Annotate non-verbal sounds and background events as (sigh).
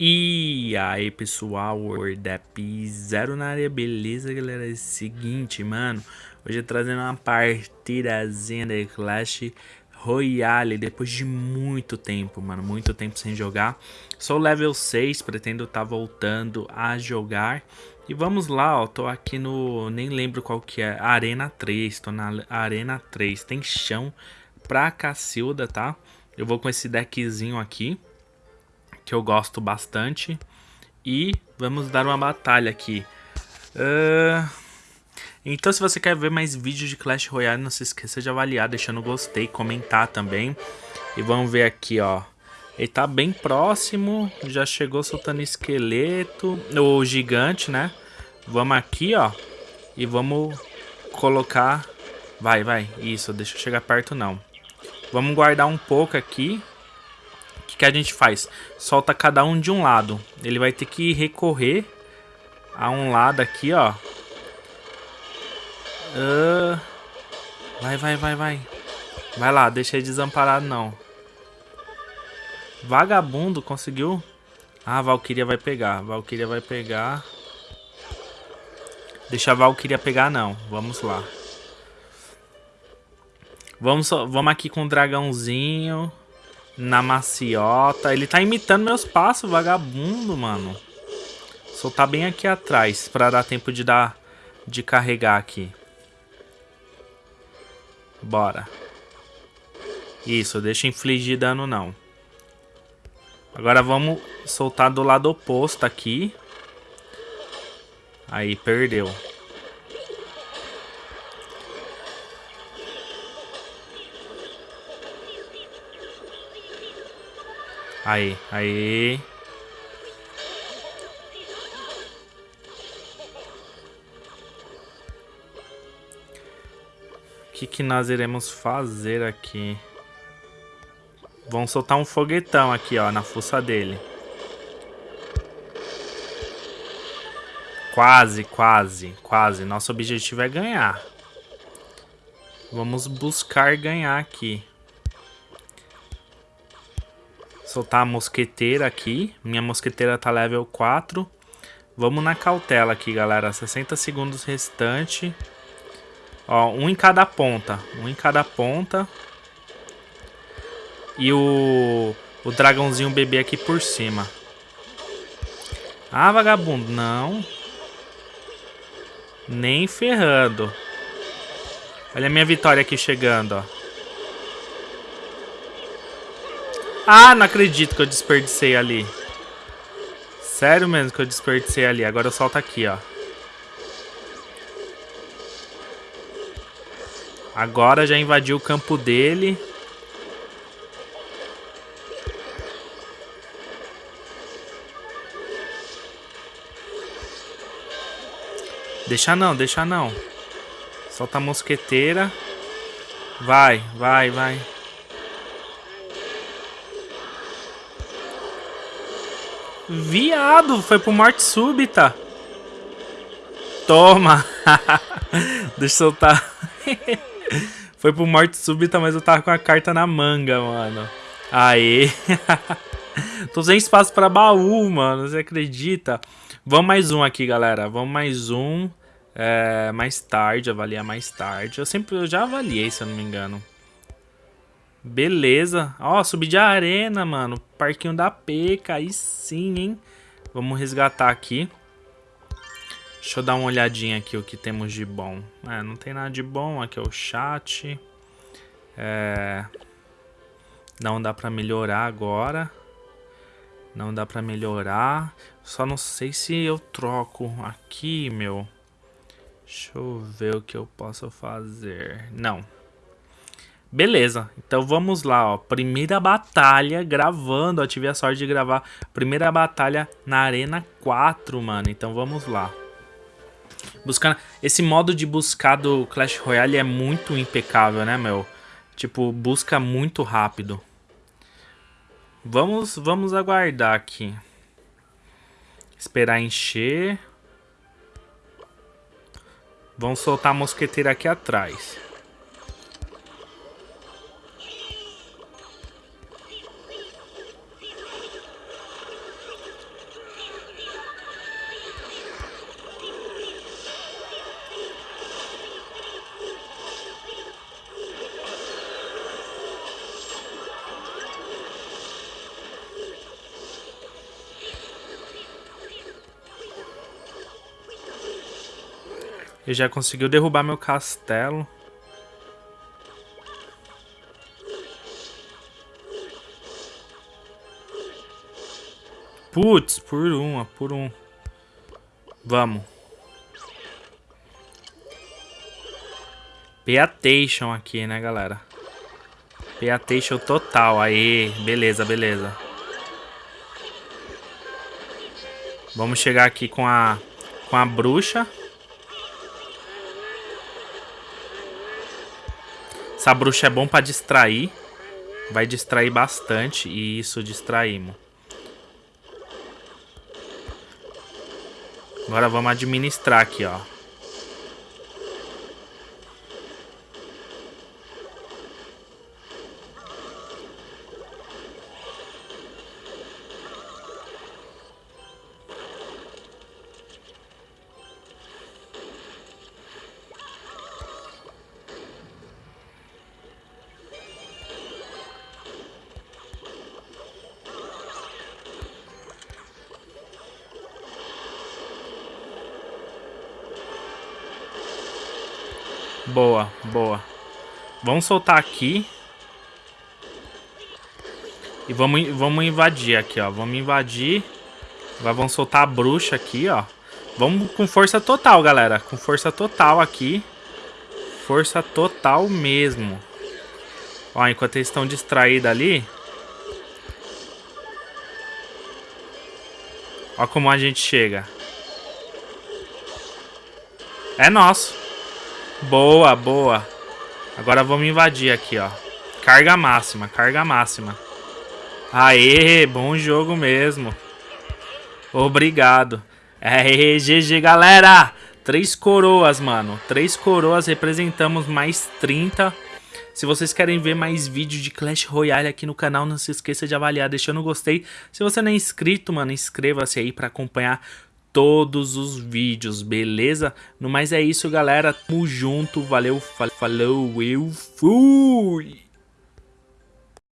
E aí pessoal, WordApp Zero na área, beleza galera? É o seguinte, mano, hoje eu trazendo uma partidazinha de Clash Royale, depois de muito tempo, mano, muito tempo sem jogar. Sou level 6, pretendo estar tá voltando a jogar. E vamos lá, ó, tô aqui no, nem lembro qual que é, Arena 3, tô na Arena 3, tem chão pra Cacilda, tá? Eu vou com esse deckzinho aqui que eu gosto bastante. E vamos dar uma batalha aqui. Uh... Então se você quer ver mais vídeos de Clash Royale, não se esqueça de avaliar, deixando gostei, comentar também. E vamos ver aqui, ó. Ele tá bem próximo, já chegou soltando esqueleto, o gigante, né? Vamos aqui, ó, e vamos colocar... Vai, vai, isso, deixa eu chegar perto não. Vamos guardar um pouco aqui, que, que a gente faz? Solta cada um de um lado. Ele vai ter que recorrer a um lado aqui, ó. Uh, vai, vai, vai, vai. Vai lá, deixa ele desamparado não. Vagabundo, conseguiu? Ah, a Valkyria vai pegar. A Valkyria vai pegar. Deixa a Valkyria pegar não. Vamos lá. Vamos, vamos aqui com o dragãozinho na maciota. Ele tá imitando meus passos, vagabundo, mano. Soltar bem aqui atrás, pra dar tempo de dar... De carregar aqui. Bora. Isso, deixa infligir dano não. Agora vamos soltar do lado oposto aqui. Aí, perdeu. Aí, aí. O que, que nós iremos fazer aqui? Vamos soltar um foguetão aqui, ó, na fuça dele. Quase, quase, quase. Nosso objetivo é ganhar. Vamos buscar ganhar aqui soltar a mosqueteira aqui. Minha mosqueteira tá level 4. Vamos na cautela aqui, galera. 60 segundos restante. Ó, um em cada ponta. Um em cada ponta. E o, o dragãozinho bebê aqui por cima. Ah, vagabundo. Não. Nem ferrando. Olha a minha vitória aqui chegando, ó. Ah, não acredito que eu desperdicei ali. Sério mesmo que eu desperdicei ali. Agora eu solto aqui, ó. Agora já invadiu o campo dele. Deixa não, deixa não. Solta a mosqueteira. Vai, vai, vai. Viado, foi pro morte súbita. Toma. (laughs) Deixa eu soltar. (laughs) foi pro morte súbita, mas eu tava com a carta na manga, mano. Aê. (laughs) Tô sem espaço pra baú, mano. Você acredita? Vamos mais um aqui, galera. Vamos mais um. É, mais tarde, avaliar mais tarde. Eu sempre eu já avaliei, se eu não me engano. Beleza. Ó, subir de arena, mano. Parquinho da Peca. Aí sim, hein? Vamos resgatar aqui. Deixa eu dar uma olhadinha aqui o que temos de bom. É, não tem nada de bom. Aqui é o chat. É... Não dá pra melhorar agora. Não dá pra melhorar. Só não sei se eu troco aqui, meu. Deixa eu ver o que eu posso fazer. Não. Beleza, então vamos lá, ó. Primeira batalha gravando, ó. Tive a sorte de gravar. Primeira batalha na Arena 4, mano. Então vamos lá. Buscando... Esse modo de buscar do Clash Royale é muito impecável, né, meu? Tipo, busca muito rápido. Vamos, vamos aguardar aqui. Esperar encher. Vamos soltar a mosqueteira aqui atrás. Ele já conseguiu derrubar meu castelo. Putz, por uma, por um. Vamos. Peatation aqui, né, galera? Peatation total. Aí, beleza, beleza. Vamos chegar aqui com a com a bruxa. Essa bruxa é bom pra distrair. Vai distrair bastante. E isso, distraímos. Agora vamos administrar aqui, ó. Boa, boa. Vamos soltar aqui. E vamos, vamos invadir aqui, ó. Vamos invadir. Agora vamos soltar a bruxa aqui, ó. Vamos com força total, galera. Com força total aqui. Força total mesmo. Ó, enquanto eles estão distraídos ali. Ó como a gente chega. É nosso. Boa, boa. Agora vamos invadir aqui, ó. Carga máxima, carga máxima. Aê, bom jogo mesmo. Obrigado. Aê, GG, galera. Três coroas, mano. Três coroas, representamos mais 30. Se vocês querem ver mais vídeos de Clash Royale aqui no canal, não se esqueça de avaliar deixando gostei. Se você não é inscrito, mano, inscreva-se aí para acompanhar todos os vídeos, beleza? No mais é isso, galera. Tamo junto. Valeu, falou, eu fui!